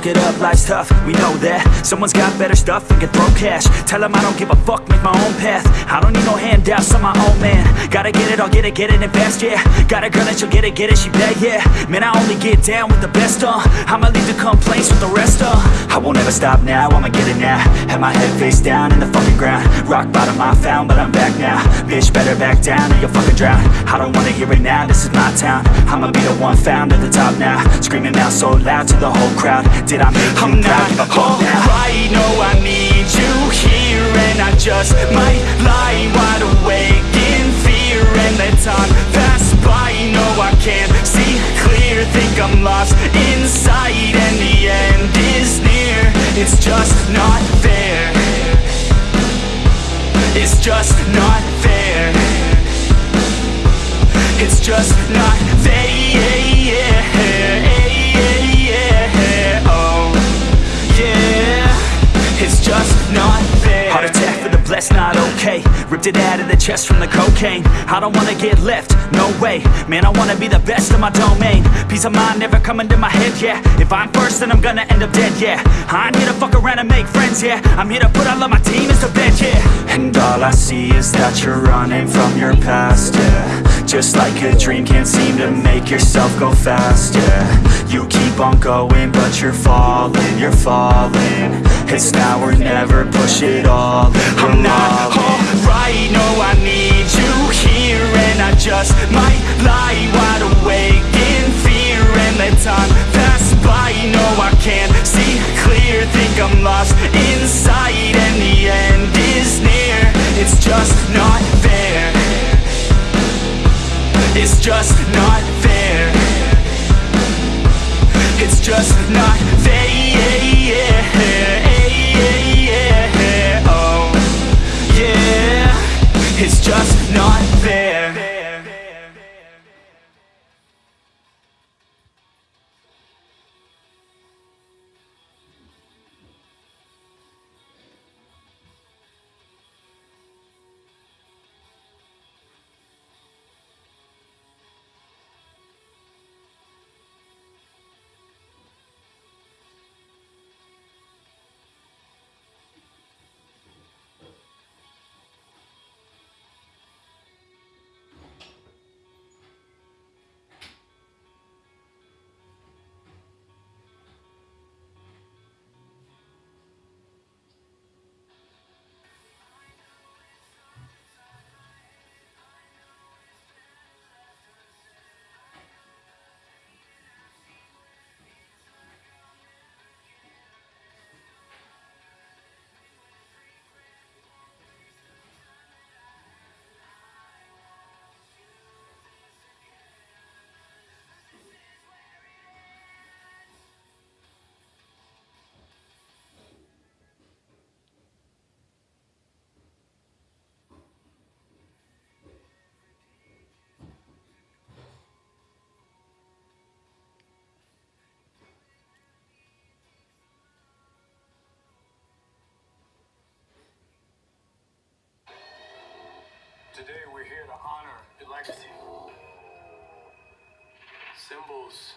Suck it up, life's tough, we know that. Someone's got better stuff and can throw cash. Tell them I don't give a fuck, make my own path. I don't need no handouts, I'm my own man. Gotta get it, I'll get it, get it and fast, yeah. Got a girl and she'll get it, get it, she bad, yeah. Man, I only get down with the best, uh. I'ma leave the complaints with the rest, uh. I won't ever stop now, I'ma get it now. Have my head face down in the fucking ground. Rock bottom I found, but I'm back now. Bitch, better back down or you'll fucking drown. I don't wanna hear it now, this is my town. I'ma be the one found at the top now. Screaming out so loud to the whole crowd Did I make I'm not alright, no I need you here And I just might lie wide awake in fear And let time pass by, no I can't see clear. Think I'm lost inside and the end is near. It's just not fair. It's just not fair. It's just not fair Ripped it out of the chest from the cocaine. I don't wanna get left, no way. Man, I wanna be the best in my domain. Peace of mind never coming to my head, yeah. If I'm first, then I'm gonna end up dead, yeah. I'm here to fuck around and make friends, yeah. I'm here to put all of my demons to bed, yeah. And all I see is that you're running from your past, yeah. Just like a dream, can't seem to make yourself go fast, yeah. You keep on going, but you're falling, you're falling. It's now or never, push it all I'm not all in. alright, no I need you here And I just Today we're here to honor your legacy. Symbols